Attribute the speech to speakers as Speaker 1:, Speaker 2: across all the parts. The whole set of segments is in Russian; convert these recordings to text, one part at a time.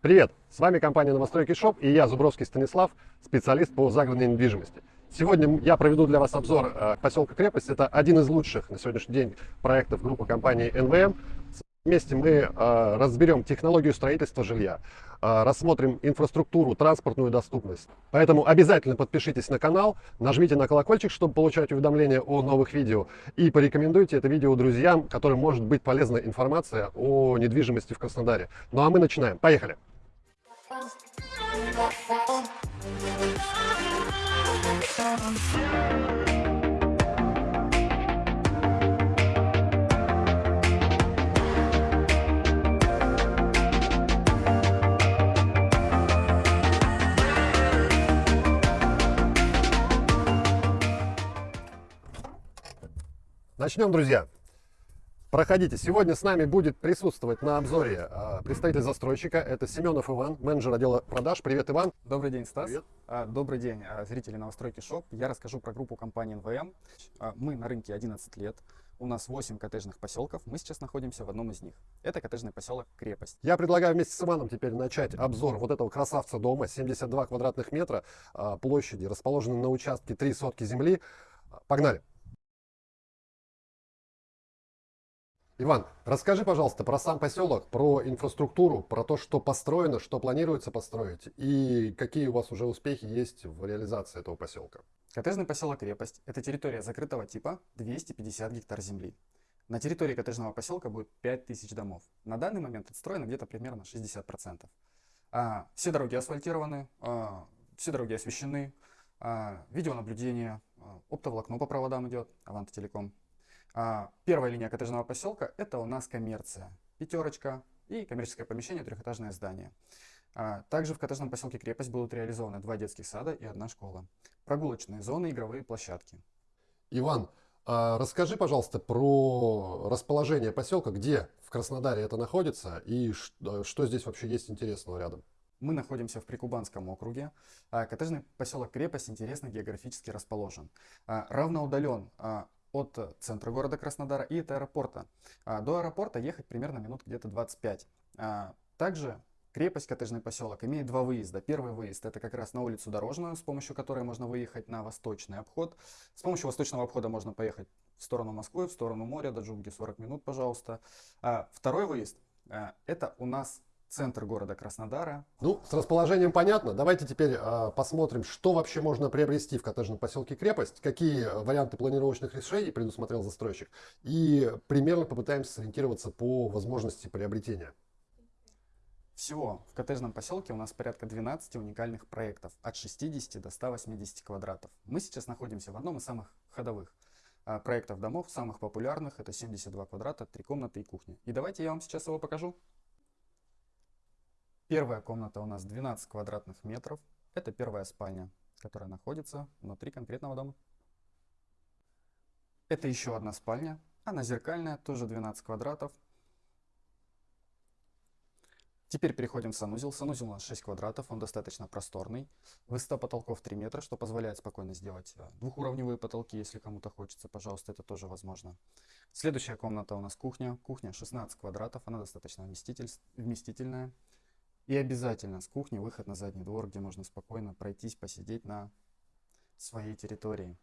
Speaker 1: Привет! С вами компания Новостройки Shop и я, Зубровский Станислав, специалист по загородной недвижимости. Сегодня я проведу для вас обзор э, поселка Крепость. Это один из лучших на сегодняшний день проектов группы компании НВМ. Вместе мы э, разберем технологию строительства жилья, э, рассмотрим инфраструктуру, транспортную доступность. Поэтому обязательно подпишитесь на канал, нажмите на колокольчик, чтобы получать уведомления о новых видео. И порекомендуйте это видео друзьям, которым может быть полезна информация о недвижимости в Краснодаре. Ну а мы начинаем. Поехали! Начнем, друзья. Проходите. Сегодня с нами будет присутствовать на обзоре э, представитель застройщика. Это Семенов Иван, менеджер отдела продаж. Привет, Иван.
Speaker 2: Добрый день, Стас.
Speaker 1: Привет.
Speaker 2: А, добрый день, а, зрители новостройки ШОП. Я расскажу про группу компании НВМ. А, мы на рынке 11 лет. У нас 8 коттеджных поселков. Мы сейчас находимся в одном из них. Это коттеджный поселок Крепость.
Speaker 1: Я предлагаю вместе с Иваном теперь начать обзор вот этого красавца дома. 72 квадратных метра площади, расположенный на участке 3 сотки земли. Погнали. Иван, расскажи, пожалуйста, про сам поселок, про инфраструктуру, про то, что построено, что планируется построить и какие у вас уже успехи есть в реализации этого поселка.
Speaker 2: Коттеджный поселок Крепость – это территория закрытого типа 250 гектар земли. На территории коттеджного поселка будет 5000 домов. На данный момент отстроено где-то примерно 60%. А, все дороги асфальтированы, а, все дороги освещены, а, видеонаблюдение, а, оптоволокно по проводам идет, Аванта Телеком. Первая линия коттеджного поселка – это у нас коммерция. Пятерочка и коммерческое помещение, трехэтажное здание. А, также в коттеджном поселке Крепость будут реализованы два детских сада и одна школа. Прогулочные зоны, игровые площадки.
Speaker 1: Иван, а расскажи, пожалуйста, про расположение поселка, где в Краснодаре это находится и что здесь вообще есть интересного рядом.
Speaker 2: Мы находимся в Прикубанском округе. Коттеджный поселок Крепость интересно географически расположен. Равноудален от центра города Краснодара и от аэропорта. А, до аэропорта ехать примерно минут где-то 25. А, также крепость Коттеджный поселок имеет два выезда. Первый выезд это как раз на улицу Дорожную, с помощью которой можно выехать на восточный обход. С помощью восточного обхода можно поехать в сторону Москвы, в сторону моря, до Джунги 40 минут, пожалуйста. А, второй выезд это у нас центр города Краснодара.
Speaker 1: Ну, с расположением понятно. Давайте теперь э, посмотрим, что вообще можно приобрести в коттеджном поселке Крепость, какие варианты планировочных решений предусмотрел застройщик, и примерно попытаемся сориентироваться по возможности приобретения.
Speaker 2: Всего в коттеджном поселке у нас порядка 12 уникальных проектов от 60 до 180 квадратов. Мы сейчас находимся в одном из самых ходовых а, проектов домов, самых популярных. Это 72 квадрата, 3 комнаты и кухня. И давайте я вам сейчас его покажу. Первая комната у нас 12 квадратных метров. Это первая спальня, которая находится внутри конкретного дома. Это еще одна спальня. Она зеркальная, тоже 12 квадратов. Теперь переходим в санузел. Санузел у нас 6 квадратов, он достаточно просторный. Высота потолков 3 метра, что позволяет спокойно сделать э, двухуровневые потолки, если кому-то хочется. Пожалуйста, это тоже возможно. Следующая комната у нас кухня. Кухня 16 квадратов, она достаточно вместитель, вместительная. И обязательно с кухни выход на задний двор, где можно спокойно пройтись, посидеть на своей территории.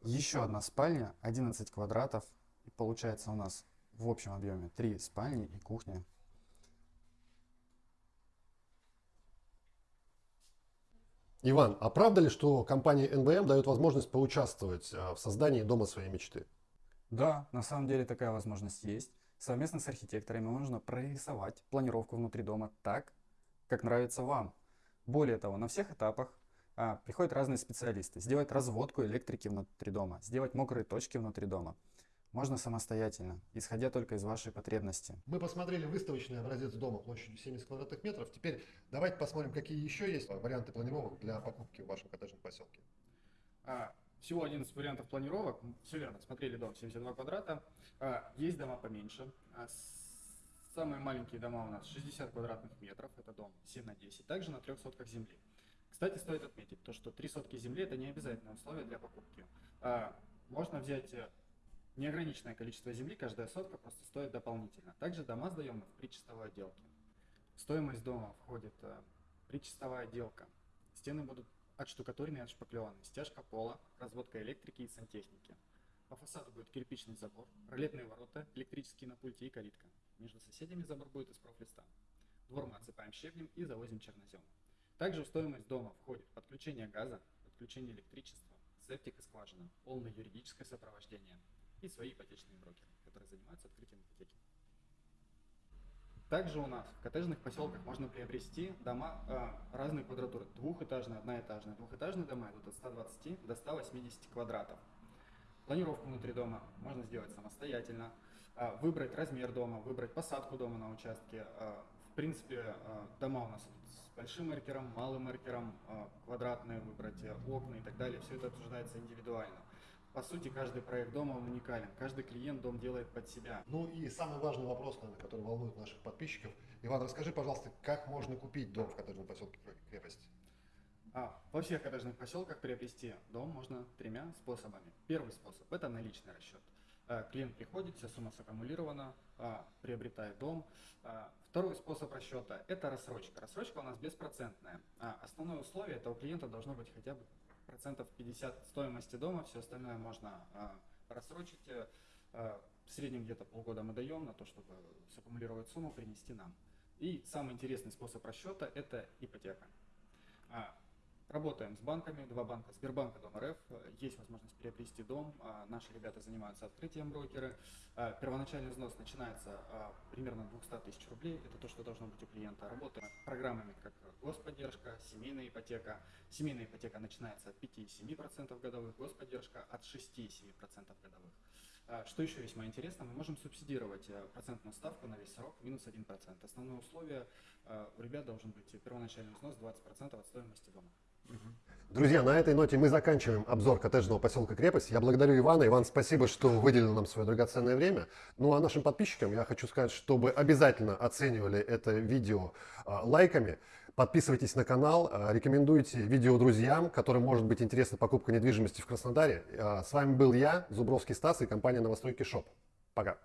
Speaker 2: Еще одна спальня, 11 квадратов. И получается у нас в общем объеме 3 спальни и кухня
Speaker 1: Иван, а правда ли, что компания НВМ дает возможность поучаствовать а, в создании дома своей мечты?
Speaker 2: Да, на самом деле такая возможность есть. Совместно с архитекторами можно прорисовать планировку внутри дома так, как нравится вам. Более того, на всех этапах а, приходят разные специалисты. Сделать разводку электрики внутри дома, сделать мокрые точки внутри дома можно самостоятельно, исходя только из вашей потребности.
Speaker 1: Мы посмотрели выставочный образец дома площадью 70 квадратных метров. Теперь давайте посмотрим, какие еще есть варианты планировок для покупки в вашем коттеджном поселке.
Speaker 2: А, всего 11 вариантов планировок. Все верно, смотрели дом 72 квадрата. А, есть дома поменьше. А, Самые маленькие дома у нас 60 квадратных метров, это дом 7 на 10, также на трех сотках земли. Кстати, стоит отметить, то, что три сотки земли это не обязательное условие для покупки. Можно взять э, неограниченное количество земли, каждая сотка просто стоит дополнительно. Также дома сдаем в причистовой отделке. В стоимость дома входит э, причистовая отделка. Стены будут отштукатурены и отшпаклеваны, стяжка пола, разводка электрики и сантехники. По фасаду будет кирпичный забор, ролетные ворота, электрические на пульте и калитка. Между соседями забор будет из профлиста. Двор мы отсыпаем щебнем и завозим чернозем. Также в стоимость дома входит подключение газа, подключение электричества, септик и скважина, полное юридическое сопровождение и свои ипотечные брокеры, которые занимаются открытием ипотеки. Также у нас в коттеджных поселках можно приобрести дома э, разной квадратуры. Двухэтажные, одноэтажные. Двухэтажные дома идут от 120 до 180 квадратов. Планировку внутри дома можно сделать самостоятельно. Э, выбрать размер дома, выбрать посадку дома на участке. Э, в принципе, э, дома у нас идут с большим маркером, малым маркером, э, квадратные выбрать, э, окна и так далее. Все это обсуждается индивидуально. По сути, каждый проект дома он уникален. Каждый клиент дом делает под себя.
Speaker 1: Ну и самый важный вопрос, наверное, который волнует наших подписчиков. Иван, расскажи, пожалуйста, как можно купить дом в коттеджном поселке Крепость?
Speaker 2: А, во всех коттеджных поселках приобрести дом можно тремя способами. Первый способ – это наличный расчет. А, Клиент приходит, вся сумма саккумулирована, а, приобретает дом. А, Второй способ расчета – это рассрочка. Рассрочка у нас беспроцентная. Основное условие – это у клиента должно быть хотя бы процентов 50 стоимости дома, все остальное можно а, рассрочить. э, а, в среднем где-то полгода мы даем на то, чтобы саккумулировать сумму, принести нам. И самый интересный способ расчета – это ипотека. Работаем с банками, два банка Сбербанка, Дом РФ. Есть возможность приобрести дом. А, Наши ребята занимаются открытием брокеры. А, Первоначальный взнос начинается а, примерно от 200 тысяч рублей. Это то, что должно быть у клиента. Работаем программами, как господдержка, семейная ипотека. Семейная ипотека начинается от 5,7% годовых, господдержка от 6,7% годовых. Что еще весьма интересно, мы можем субсидировать процентную ставку на весь срок минус 1%. Основное условие у ребят должен быть первоначальный взнос 20% от стоимости дома.
Speaker 1: Друзья, на этой ноте мы заканчиваем обзор коттеджного поселка Крепость. Я благодарю Ивана. Иван, спасибо, что выделил нам свое драгоценное время. Ну а нашим подписчикам я хочу сказать, чтобы обязательно оценивали это видео а, лайками. Подписывайтесь на канал, а, рекомендуйте видео друзьям, которым может быть интересна покупка недвижимости в Краснодаре. А, С вами был я, Зубровский Стас и компания Новостройки Shop. Пока.